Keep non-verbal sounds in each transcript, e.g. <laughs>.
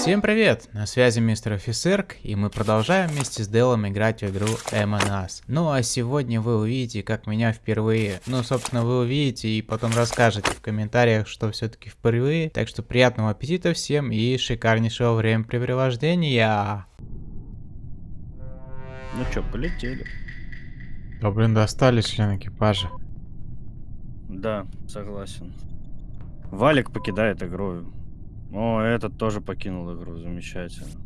Всем привет! На связи мистер Офисерк, и мы продолжаем вместе с Делом играть в игру Among Ну а сегодня вы увидите, как меня впервые, ну собственно вы увидите и потом расскажете в комментариях, что все-таки впервые. Так что приятного аппетита всем и шикарнейшего времяпрепровождения! Ну чё, полетели. Да блин, достали член экипажа. Да, согласен. Валик покидает игру. О, этот тоже покинул игру, замечательно.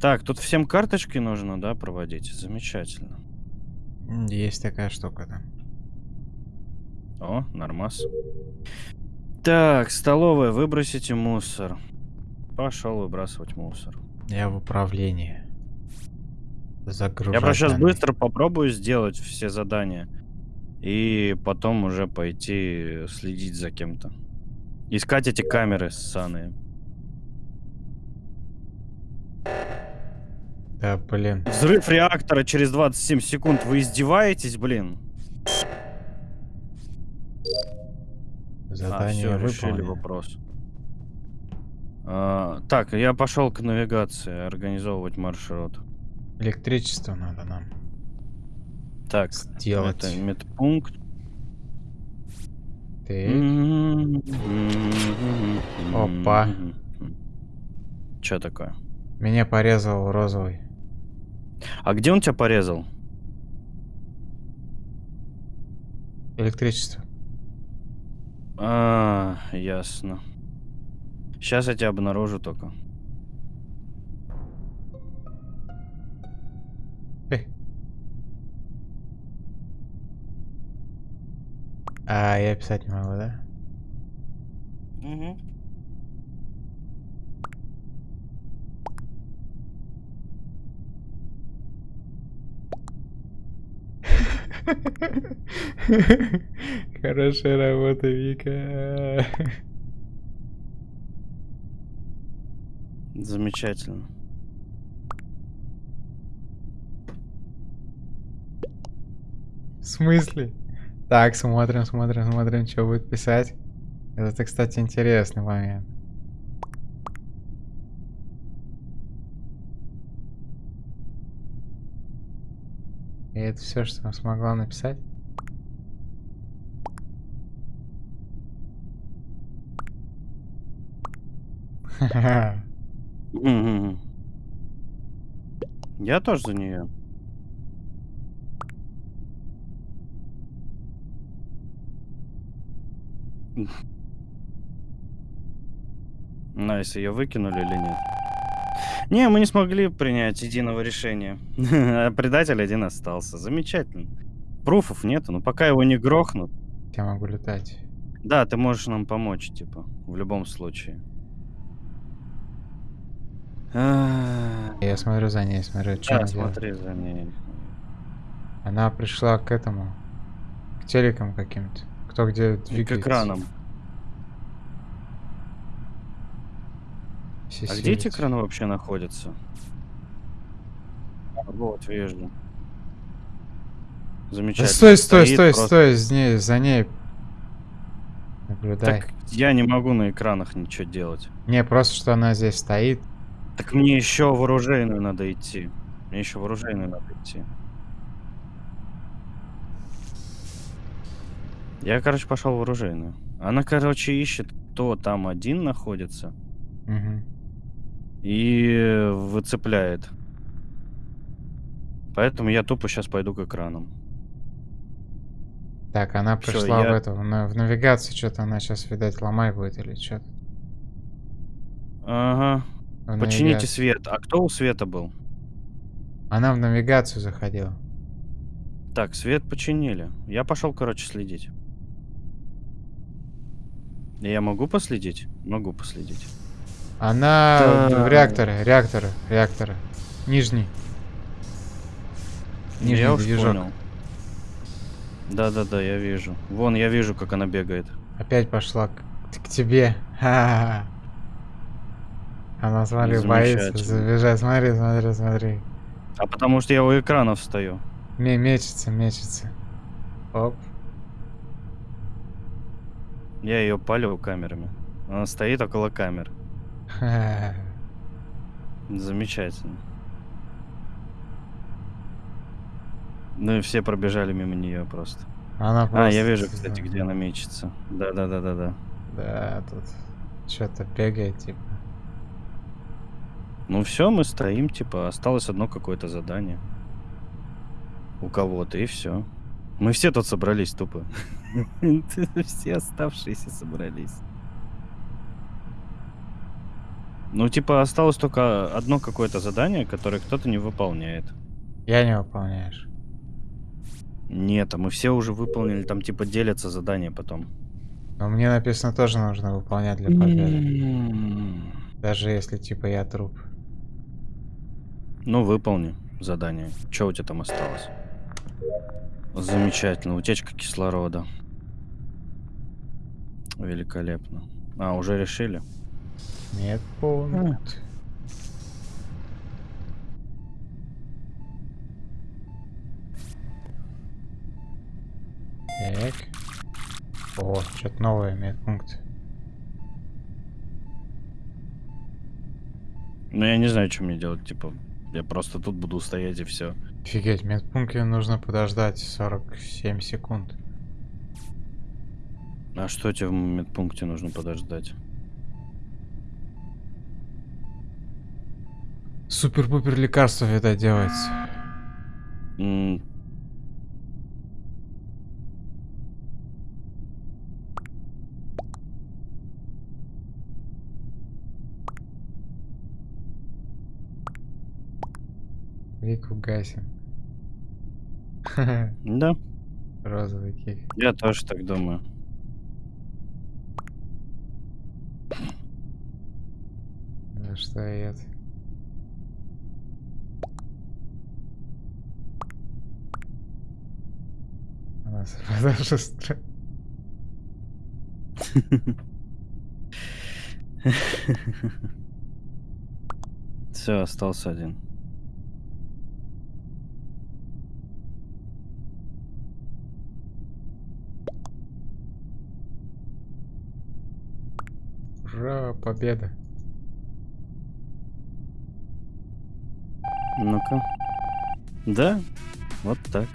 Так, тут всем карточки нужно, да, проводить? Замечательно. Есть такая штука, да. О, нормас. Так, столовая, выбросите мусор. Пошел выбрасывать мусор. Я в управлении. Загружать Я просто сейчас быстро попробую сделать все задания. И потом уже пойти следить за кем-то. Искать эти камеры ссаные. Да, блин. Взрыв реактора через 27 секунд. Вы издеваетесь, блин? Задание а, все, решили вопрос. А, так, я пошел к навигации, организовывать маршрут. Электричество надо нам. Так, сделать. Это медпункт. Так. Опа. Что такое? Меня порезал розовый. А где он тебя порезал? Электричество. А, ясно. Сейчас я тебя обнаружу только. А я писать не могу, да? Угу. <laughs> Хорошая работа, Вика. Замечательно. В смысле? Так, смотрим, смотрим, смотрим, что будет писать. Это, кстати, интересный момент. И это все, что смогла написать? <laughs> Я тоже за нее. <laughs> Nice, ее выкинули или нет? Не, мы не смогли принять единого решения. а <laughs> предатель один остался. Замечательно. Пруфов нету, но пока его не грохнут. Я могу летать. Да, ты можешь нам помочь, типа, в любом случае. Я смотрю за ней, смотрю, что Да, смотри за ней. Она пришла к этому, к телекам каким-то. Кто где двигается. К экранам. Все а где эти экраны вообще находятся? Вот, вижу. Замечательно. Да стой, стой, Стоит стой, просто... стой, за ней, за ней. Наблюдай. Так я не могу на экранах ничего делать. Не, просто что она здесь стоит. Так мне еще в оружейную надо идти. Мне еще в оружейную надо идти. Я, короче, пошел в оружейную. Она, короче, ищет, кто там один находится. Угу. И выцепляет. Поэтому я тупо сейчас пойду к экранам. Так, она пришла я... в эту, на, в навигацию, что-то она сейчас, видать, ломай будет или что-то. Ага. В Почините навигацию. свет. А кто у света был? Она в навигацию заходила. Так, свет починили. Я пошел, короче, следить. Я могу последить? Могу последить. Она да. в реакторе, реакторы, реакторы. Нижний. Нижний я движок. понял. Да-да-да, я вижу. Вон, я вижу, как она бегает. Опять пошла к, к тебе. Ха -ха -ха. Она, смотри, боится забежать. Смотри, смотри, смотри. А потому что я у экранов стою. Не, мечется, мечется. Оп. Я ее палю камерами. Она стоит около камер. <laughs> Замечательно. Ну и все пробежали мимо нее просто. Она просто... А, я вижу, кстати, где она мечется. Да-да-да-да-да. Да, тут что-то бегает, типа. Ну все, мы стоим, типа, осталось одно какое-то задание. У кого-то, и все. Мы все тут собрались тупо. <laughs> Все оставшиеся собрались. Ну, типа, осталось только одно какое-то задание, которое кто-то не выполняет. Я не выполняешь. Нет, а мы все уже выполнили, там типа делятся задания потом. Но мне написано тоже нужно выполнять для победы. Даже если типа я труп. Ну, выполни задание. Что у тебя там осталось? Замечательно. Утечка кислорода. Великолепно. А, уже решили? Нет, пункт. Так. О, что-то новое медпункт. Ну, я не знаю, что мне делать, типа, я просто тут буду стоять и все. Офигеть, медпункте нужно подождать 47 секунд. А что тебе в медпункте нужно подождать? Супер-пупер лекарство это делается. Вику гасим. <laughs> Да, Розовый кик. я тоже так думаю. За что я это? У нас продажа стра- <laughs> Все, остался один. Ура, победа. Ну-ка. Да, вот так.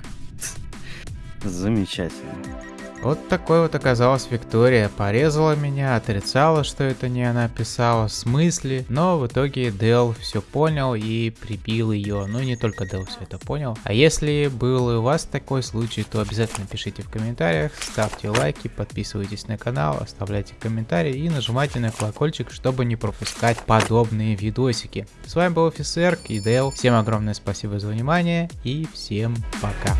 <laughs> Замечательно. Вот такой вот оказалась Виктория. Порезала меня, отрицала, что это не она писала, смысле. Но в итоге Дел все понял и прибил ее. Ну не только Дел все это понял. А если был у вас такой случай, то обязательно пишите в комментариях, ставьте лайки, подписывайтесь на канал, оставляйте комментарии и нажимайте на колокольчик, чтобы не пропускать подобные видосики. С вами был офицер и Дел. Всем огромное спасибо за внимание и всем пока.